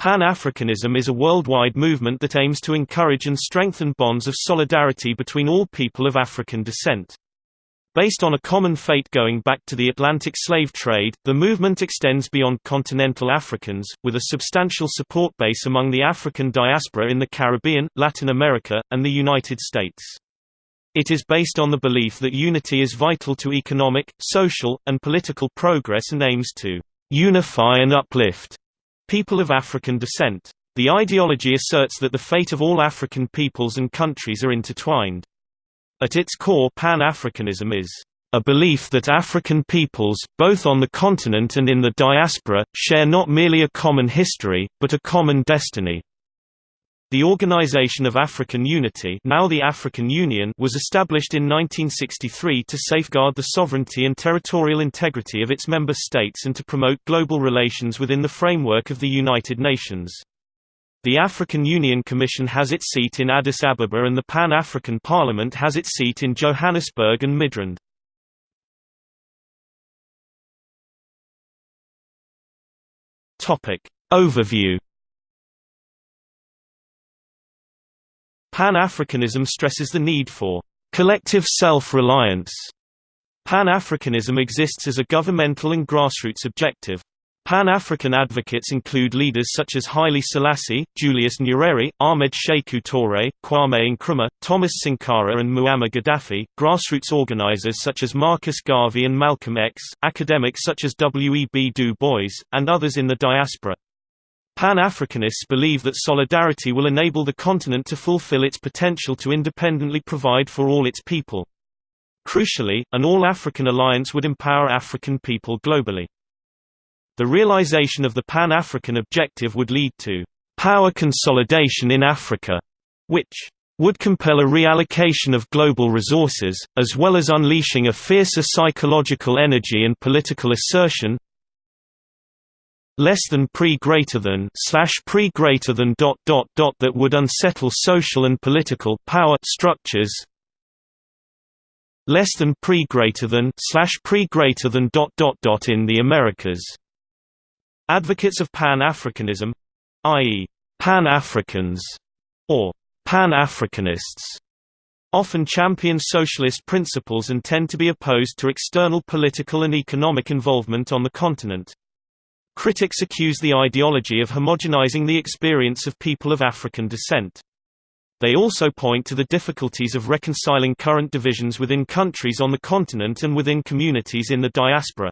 Pan-Africanism is a worldwide movement that aims to encourage and strengthen bonds of solidarity between all people of African descent. Based on a common fate going back to the Atlantic slave trade, the movement extends beyond continental Africans, with a substantial support base among the African diaspora in the Caribbean, Latin America, and the United States. It is based on the belief that unity is vital to economic, social, and political progress and aims to unify and uplift people of African descent. The ideology asserts that the fate of all African peoples and countries are intertwined. At its core Pan-Africanism is a belief that African peoples, both on the continent and in the diaspora, share not merely a common history, but a common destiny. The Organization of African Unity now the African Union was established in 1963 to safeguard the sovereignty and territorial integrity of its member states and to promote global relations within the framework of the United Nations. The African Union Commission has its seat in Addis Ababa and the Pan-African Parliament has its seat in Johannesburg and Midrand. Overview Pan-Africanism stresses the need for collective self-reliance. Pan-Africanism exists as a governmental and grassroots objective. Pan-African advocates include leaders such as Haile Selassie, Julius Nyerere, Ahmed Sékou Touré, Kwame Nkrumah, Thomas Sankara and Muammar Gaddafi, grassroots organizers such as Marcus Garvey and Malcolm X, academics such as W. E. B. Du Bois, and others in the diaspora. Pan-Africanists believe that solidarity will enable the continent to fulfill its potential to independently provide for all its people. Crucially, an all-African alliance would empower African people globally. The realization of the Pan-African objective would lead to power consolidation in Africa, which would compel a reallocation of global resources, as well as unleashing a fiercer psychological energy and political assertion less than pre greater than slash pre greater than dot dot dot that would unsettle social and political power structures less than pre greater than slash pre greater than dot dot dot in the Americas Advocates of Pan-Africanism i.e., Pan-Africans, or Pan-Africanists, often champion socialist principles and tend to be opposed to external political and economic involvement on the continent. Critics accuse the ideology of homogenizing the experience of people of African descent. They also point to the difficulties of reconciling current divisions within countries on the continent and within communities in the diaspora.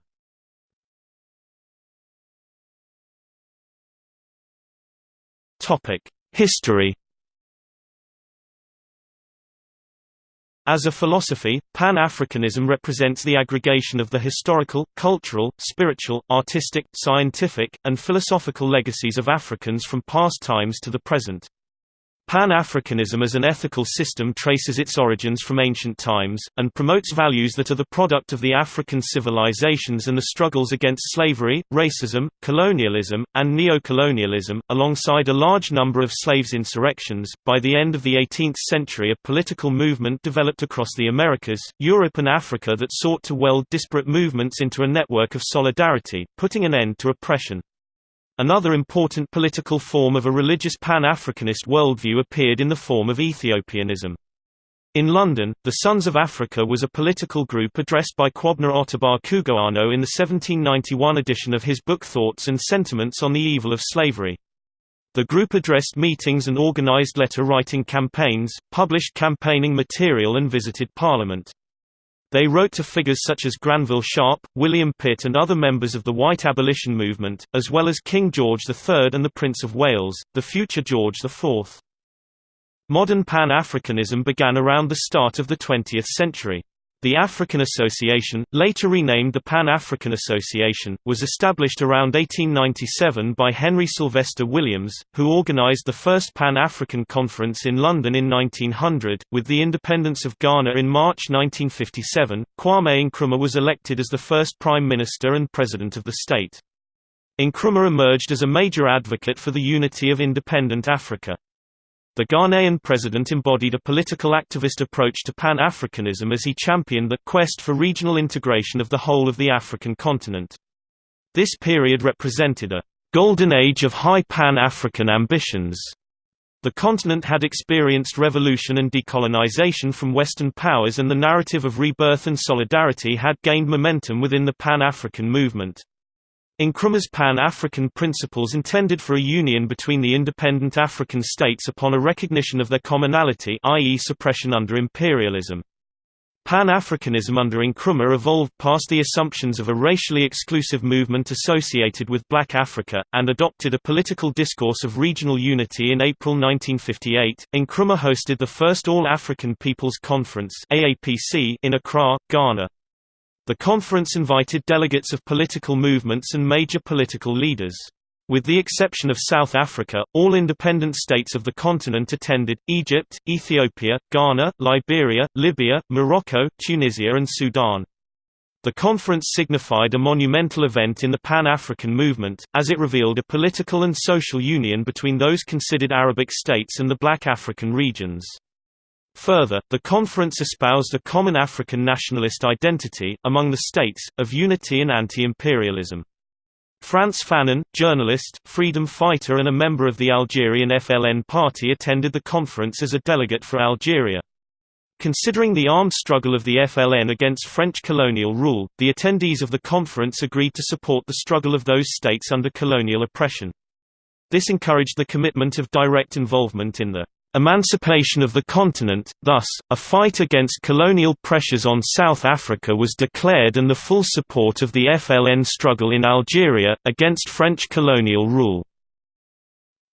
History As a philosophy, Pan-Africanism represents the aggregation of the historical, cultural, spiritual, artistic, scientific, and philosophical legacies of Africans from past times to the present. Pan-Africanism as an ethical system traces its origins from ancient times, and promotes values that are the product of the African civilizations and the struggles against slavery, racism, colonialism, and neocolonialism, alongside a large number of slaves' insurrections. By the end of the 18th century, a political movement developed across the Americas, Europe, and Africa that sought to weld disparate movements into a network of solidarity, putting an end to oppression. Another important political form of a religious Pan-Africanist worldview appeared in the form of Ethiopianism. In London, the Sons of Africa was a political group addressed by Kwabena Ottobah Cugoano in the 1791 edition of his book Thoughts and Sentiments on the Evil of Slavery. The group addressed meetings and organized letter-writing campaigns, published campaigning material and visited Parliament. They wrote to figures such as Granville Sharp, William Pitt and other members of the white abolition movement, as well as King George III and the Prince of Wales, the future George IV. Modern Pan-Africanism began around the start of the 20th century. The African Association, later renamed the Pan-African Association, was established around 1897 by Henry Sylvester Williams, who organized the first Pan-African Conference in London in 1900. With the independence of Ghana in March 1957, Kwame Nkrumah was elected as the first Prime Minister and President of the state. Nkrumah emerged as a major advocate for the unity of independent Africa. The Ghanaian president embodied a political activist approach to Pan-Africanism as he championed the quest for regional integration of the whole of the African continent. This period represented a golden age of high Pan-African ambitions. The continent had experienced revolution and decolonization from Western powers and the narrative of rebirth and solidarity had gained momentum within the Pan-African movement. Nkrumah's Pan-African principles intended for a union between the independent African states upon a recognition of their commonality i.e. suppression under imperialism. Pan-Africanism under Nkrumah evolved past the assumptions of a racially exclusive movement associated with Black Africa, and adopted a political discourse of regional unity in April 1958. Nkrumah hosted the first All-African People's Conference in Accra, Ghana. The conference invited delegates of political movements and major political leaders. With the exception of South Africa, all independent states of the continent attended, Egypt, Ethiopia, Ghana, Liberia, Libya, Morocco, Tunisia and Sudan. The conference signified a monumental event in the Pan-African movement, as it revealed a political and social union between those considered Arabic states and the black African regions. Further, the conference espoused a common African nationalist identity, among the states, of unity and anti-imperialism. Frantz Fanon, journalist, freedom fighter and a member of the Algerian FLN party attended the conference as a delegate for Algeria. Considering the armed struggle of the FLN against French colonial rule, the attendees of the conference agreed to support the struggle of those states under colonial oppression. This encouraged the commitment of direct involvement in the emancipation of the continent, thus, a fight against colonial pressures on South Africa was declared and the full support of the FLN struggle in Algeria, against French colonial rule.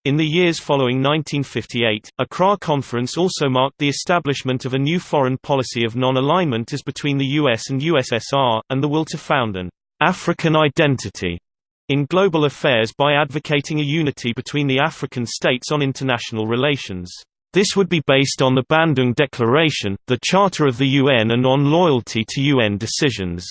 In the years following 1958, Accra Conference also marked the establishment of a new foreign policy of non-alignment as between the US and USSR, and the will to found an African identity in global affairs by advocating a unity between the African states on international relations. This would be based on the Bandung Declaration, the Charter of the UN and on loyalty to UN decisions.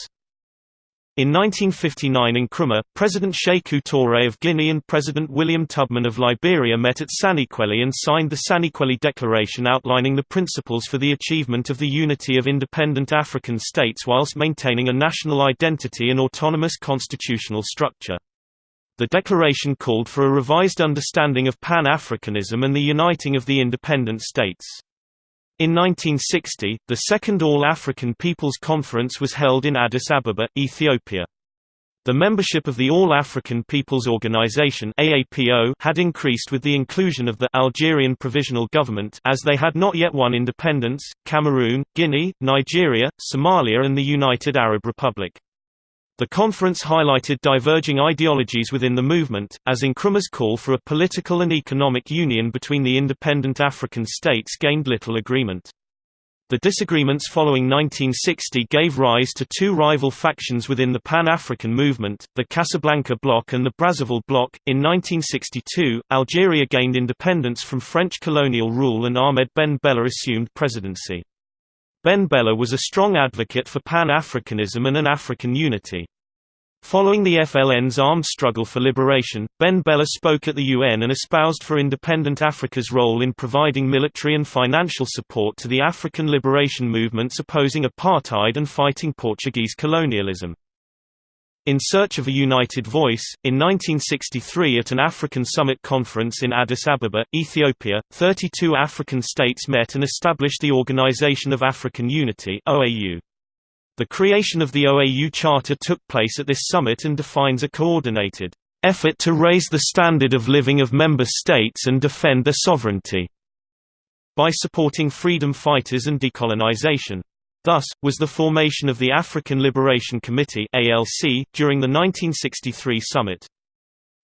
In 1959 in Nkrumah, President Sékou Touré of Guinea and President William Tubman of Liberia met at Saniquellie and signed the Saniquellie Declaration outlining the principles for the achievement of the unity of independent African states whilst maintaining a national identity and autonomous constitutional structure. The declaration called for a revised understanding of Pan-Africanism and the uniting of the independent states. In 1960, the Second All-African People's Conference was held in Addis Ababa, Ethiopia. The membership of the All-African People's Organization AAPO had increased with the inclusion of the Algerian Provisional Government as they had not yet won independence, Cameroon, Guinea, Nigeria, Somalia and the United Arab Republic. The conference highlighted diverging ideologies within the movement, as Nkrumah's call for a political and economic union between the independent African states gained little agreement. The disagreements following 1960 gave rise to two rival factions within the Pan-African movement, the Casablanca Bloc and the Brazzaville Bloc. In 1962, Algeria gained independence from French colonial rule and Ahmed Ben Bella assumed presidency. Ben Bella was a strong advocate for Pan-Africanism and an African unity. Following the FLN's armed struggle for liberation, Ben Bella spoke at the UN and espoused for independent Africa's role in providing military and financial support to the African liberation movements opposing apartheid and fighting Portuguese colonialism. In Search of a United Voice, in 1963 at an African Summit Conference in Addis Ababa, Ethiopia, 32 African states met and established the Organization of African Unity. The creation of the OAU Charter took place at this summit and defines a coordinated effort to raise the standard of living of member states and defend their sovereignty by supporting freedom fighters and decolonization. Thus, was the formation of the African Liberation Committee ALC, during the 1963 summit.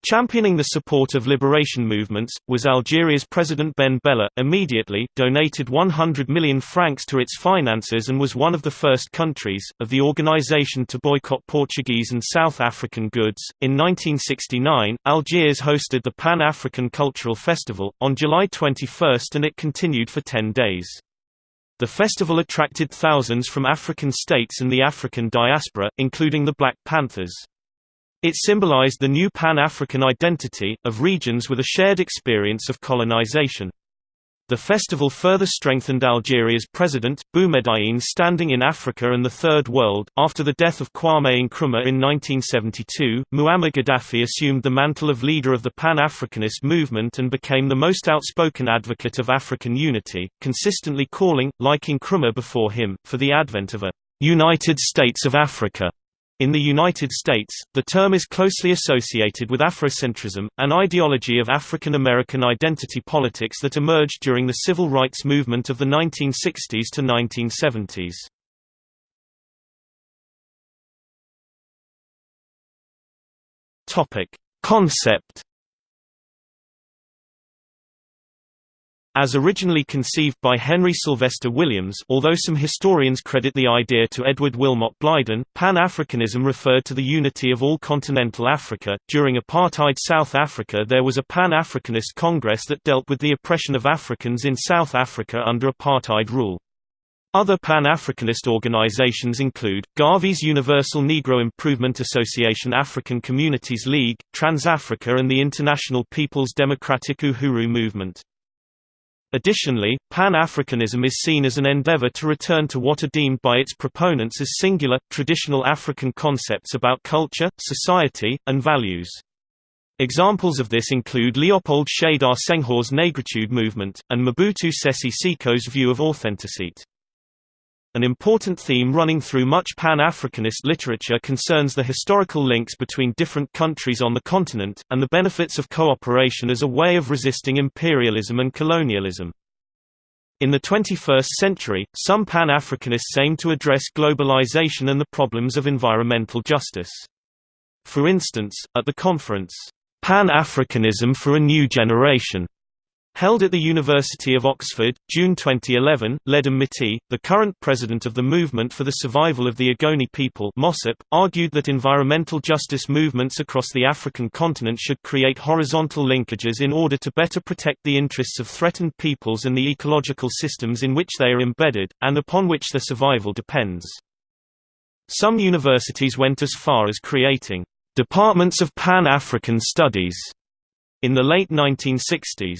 Championing the support of liberation movements, was Algeria's President Ben Bella, immediately, donated 100 million francs to its finances and was one of the first countries, of the organization to boycott Portuguese and South African goods. In 1969, Algiers hosted the Pan-African Cultural Festival, on July 21 and it continued for 10 days. The festival attracted thousands from African states and the African diaspora, including the Black Panthers. It symbolized the new Pan-African identity, of regions with a shared experience of colonization. The festival further strengthened Algeria's president, Boumedienne's standing in Africa and the Third World. After the death of Kwame Nkrumah in 1972, Muammar Gaddafi assumed the mantle of leader of the Pan-Africanist movement and became the most outspoken advocate of African unity, consistently calling, like Nkrumah before him, for the advent of a United States of Africa. In the United States, the term is closely associated with Afrocentrism, an ideology of African American identity politics that emerged during the civil rights movement of the 1960s to 1970s. Topic: Concept As originally conceived by Henry Sylvester Williams although some historians credit the idea to Edward Wilmot Blyden, Pan-Africanism referred to the unity of all continental Africa. During apartheid South Africa there was a Pan-Africanist Congress that dealt with the oppression of Africans in South Africa under apartheid rule. Other Pan-Africanist organizations include, Garvey's Universal Negro Improvement Association African Communities League, Trans-Africa and the International People's Democratic Uhuru Movement. Additionally, Pan-Africanism is seen as an endeavor to return to what are deemed by its proponents as singular, traditional African concepts about culture, society, and values. Examples of this include Leopold Sédar Senghor's Negritude movement, and Mobutu Sese Seko's view of authenticity. An important theme running through much Pan-Africanist literature concerns the historical links between different countries on the continent, and the benefits of cooperation as a way of resisting imperialism and colonialism. In the 21st century, some Pan-Africanists aim to address globalization and the problems of environmental justice. For instance, at the conference, Pan-Africanism for a New Generation, Held at the University of Oxford, June 2011, Ledum Mitee, the current president of the Movement for the Survival of the Ogoni People MOSOP, argued that environmental justice movements across the African continent should create horizontal linkages in order to better protect the interests of threatened peoples and the ecological systems in which they are embedded, and upon which their survival depends. Some universities went as far as creating departments of Pan-African studies in the late 1960s.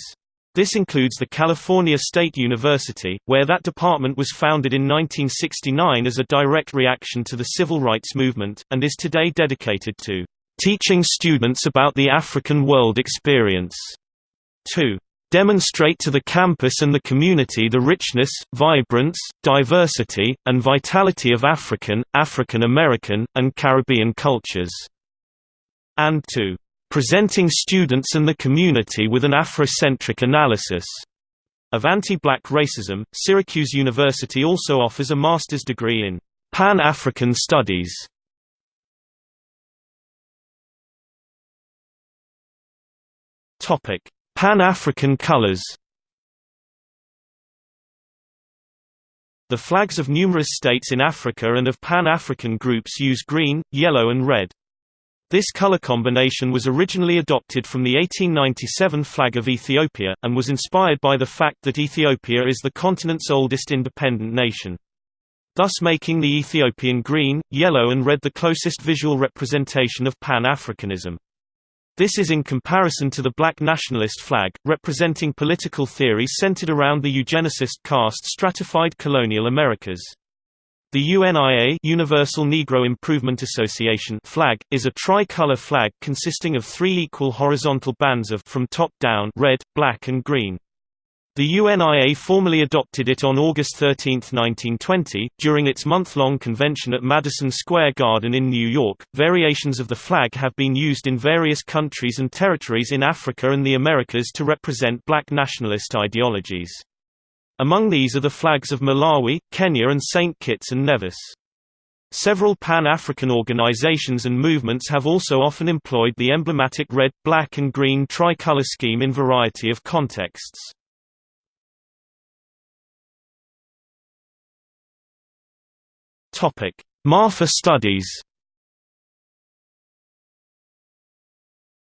This includes the California State University, where that department was founded in 1969 as a direct reaction to the civil rights movement, and is today dedicated to teaching students about the African world experience. 2 demonstrate to the campus and the community the richness, vibrance, diversity, and vitality of African, African American, and Caribbean cultures. And to presenting students and the community with an Afrocentric analysis of anti-black racism. Syracuse University also offers a master's degree in Pan-African Studies. Topic: Pan-African colors. The flags of numerous states in Africa and of Pan-African groups use green, yellow and red. This color combination was originally adopted from the 1897 flag of Ethiopia, and was inspired by the fact that Ethiopia is the continent's oldest independent nation. Thus making the Ethiopian green, yellow and red the closest visual representation of Pan-Africanism. This is in comparison to the black nationalist flag, representing political theories centered around the eugenicist caste stratified colonial Americas. The UNIA Universal Negro Improvement Association flag, is a tri-color flag consisting of three equal horizontal bands of from top down red, black and green. The UNIA formally adopted it on August 13, 1920, during its month-long convention at Madison Square Garden in New York. Variations of the flag have been used in various countries and territories in Africa and the Americas to represent black nationalist ideologies. Among these are the flags of Malawi, Kenya and St. Kitts and Nevis. Several Pan-African organizations and movements have also often employed the emblematic red, black and green tricolor scheme in variety of contexts. Maafa studies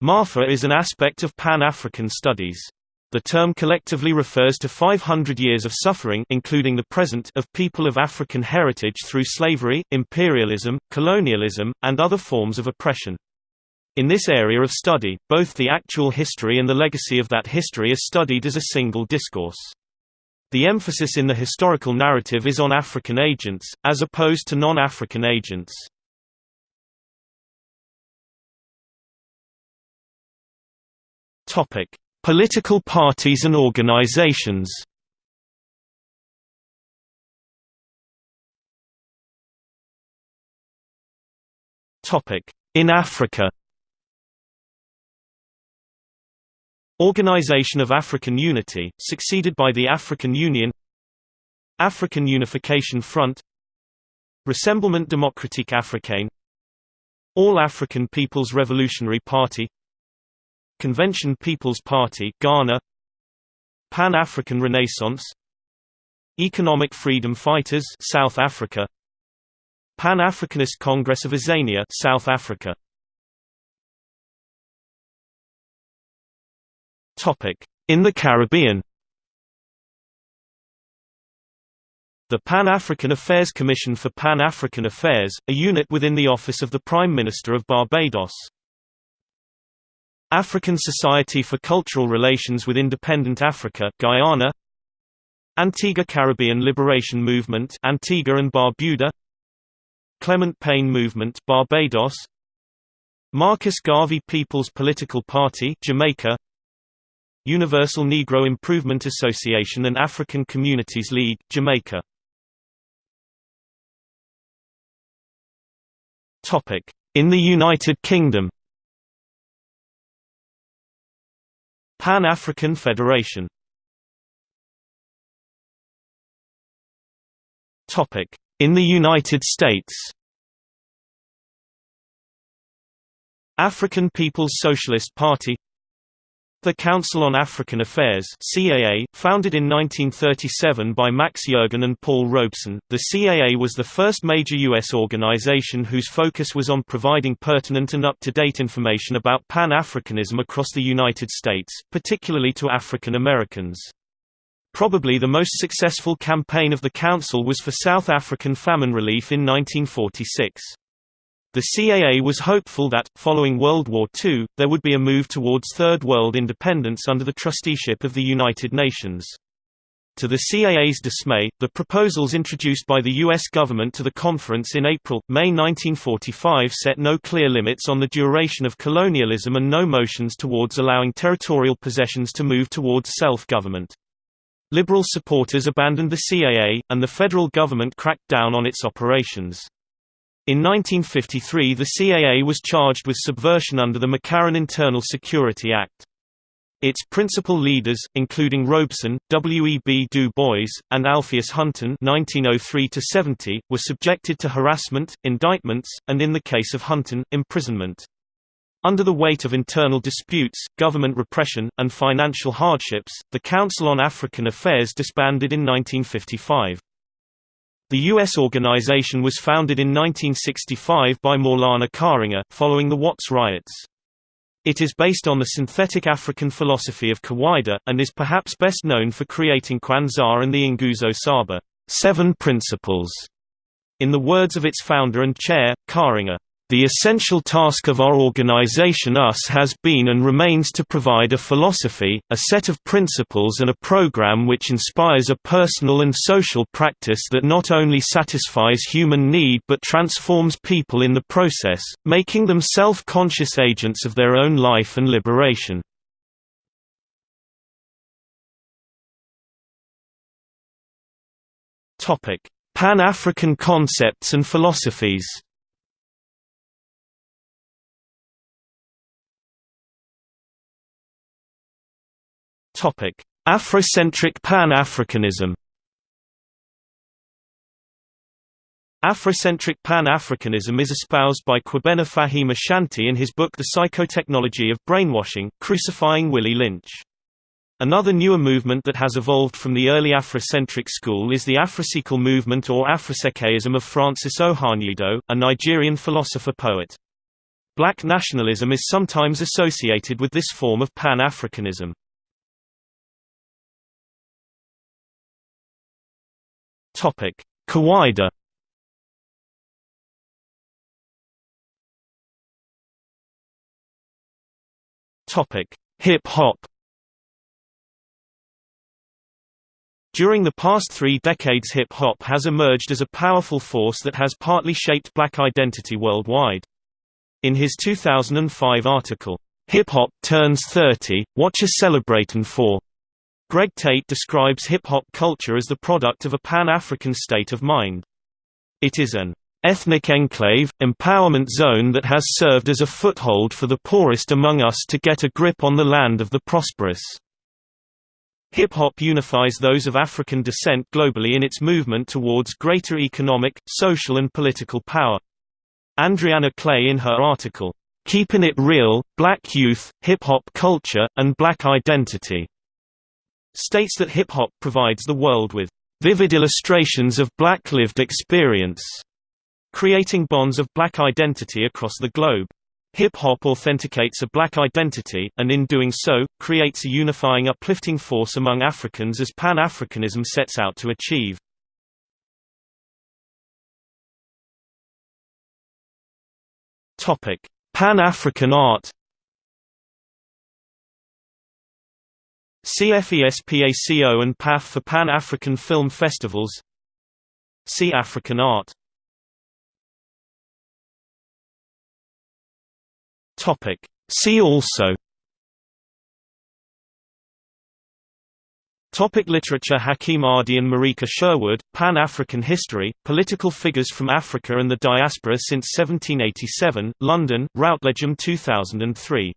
Maafa is an aspect of Pan-African studies. The term collectively refers to 500 years of suffering including the present of people of African heritage through slavery, imperialism, colonialism, and other forms of oppression. In this area of study, both the actual history and the legacy of that history are studied as a single discourse. The emphasis in the historical narrative is on African agents, as opposed to non-African agents. Political parties and organizations. In Africa. Organization of African Unity, succeeded by the African Union. African Unification Front. Rassemblement Démocratique Africain All African People's Revolutionary Party Convention People's Party Ghana. Pan-African Renaissance. Economic Freedom Fighters South Africa. Pan-Africanist Congress of Azania South Africa. Topic. In the Caribbean. The Pan-African Affairs Commission for Pan-African Affairs, a unit within the Office of the Prime Minister of Barbados. African Society for Cultural Relations with Independent Africa Guyana Antigua Caribbean Liberation Movement Antigua and Barbuda Clement Payne Movement Barbados Marcus Garvey People's Political Party Jamaica Universal Negro Improvement Association and African Communities League, Jamaica. Topic. In the United Kingdom Pan-African Federation. In the United States. African People's Socialist Party the Council on African Affairs CAA, founded in 1937 by Max Yergan and Paul Robeson, the CAA was the first major U.S. organization whose focus was on providing pertinent and up-to-date information about Pan-Africanism across the United States, particularly to African Americans. Probably the most successful campaign of the Council was for South African famine relief in 1946. The CAA was hopeful that, following World War II, there would be a move towards Third World independence under the trusteeship of the United Nations. To the CAA's dismay, the proposals introduced by the U.S. government to the conference in April-May 1945 set no clear limits on the duration of colonialism and no motions towards allowing territorial possessions to move towards self-government. Liberal supporters abandoned the CAA, and the federal government cracked down on its operations. In 1953 the CAA was charged with subversion under the McCarran Internal Security Act. Its principal leaders, including Robeson, W. E. B. Du Bois, and Alpheus Hunton (1903–70), were subjected to harassment, indictments, and in the case of Hunton, imprisonment. Under the weight of internal disputes, government repression, and financial hardships, the Council on African Affairs disbanded in 1955. The U.S. organization was founded in 1965 by Maulana Karenga, following the Watts riots. It is based on the synthetic African philosophy of Kawaida, and is perhaps best known for creating Kwanzaa and the Nguzo Saba seven principles", in the words of its founder and chair, Karenga. The essential task of our organization US has been and remains to provide a philosophy, a set of principles and a program which inspires a personal and social practice that not only satisfies human need but transforms people in the process, making them self-conscious agents of their own life and liberation. Pan-African concepts and philosophies Afrocentric Pan-Africanism Afrocentric Pan-Africanism is espoused by Kwabena Fahim Ashanti in his book The Psychotechnology of Brainwashing, Crucifying Willie Lynch. Another newer movement that has evolved from the early Afrocentric school is the Afrisecal movement or Afrisecaism of Francis Ohanyido, a Nigerian philosopher-poet. Black nationalism is sometimes associated with this form of Pan-Africanism. Topic: Kawaida. Topic: Hip hop. During the past three decades hip-hop has emerged as a powerful force that has partly shaped black identity worldwide. In his 2005 article, Hip Hop Turns 30, What You Celebratin' For? Greg Tate describes hip-hop culture as the product of a pan-African state of mind. It is an ethnic enclave, empowerment zone that has served as a foothold for the poorest among us to get a grip on the land of the prosperous. Hip-hop unifies those of African descent globally in its movement towards greater economic, social and political power. Andreana Clay in her article, Keeping It Real, Black Youth, Hip-Hop Culture, and Black Identity, states that hip-hop provides the world with vivid illustrations of black lived experience, creating bonds of black identity across the globe. Hip-hop authenticates a black identity, and in doing so, creates a unifying uplifting force among Africans as Pan-Africanism sets out to achieve. Pan-African art CFESPACO and PAF for Pan-African Film Festivals See African art Topic. See also Topic literature Hakim Adi and Marika Sherwood, Pan-African History, Political Figures from Africa and the Diaspora since 1787, London, Routledge 2003.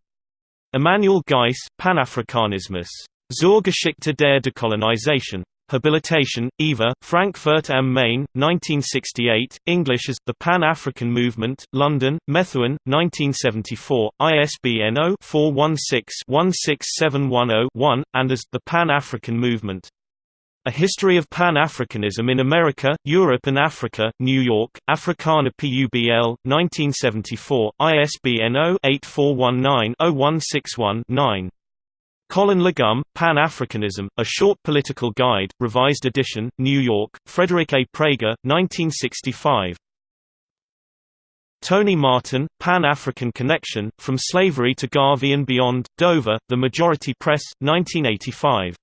Imanuel Geiss, Panafrikanismus. Zur Geschichte der Dekolonisation. Habilitation, Eva, Frankfurt am Main, 1968, English as, The Pan-African Movement, London, Methuen, 1974, ISBN 0-416-16710-1, and as, The Pan-African Movement. A History of Pan-Africanism in America, Europe and Africa, New York, Africana Publ, 1974, ISBN 0-8419-0161-9. Colin Legum, Pan-Africanism, A Short Political Guide, Revised Edition, New York, Frederick A. Praeger, 1965. Tony Martin, Pan-African Connection, From Slavery to Garvey and Beyond, Dover, The Majority Press, 1985.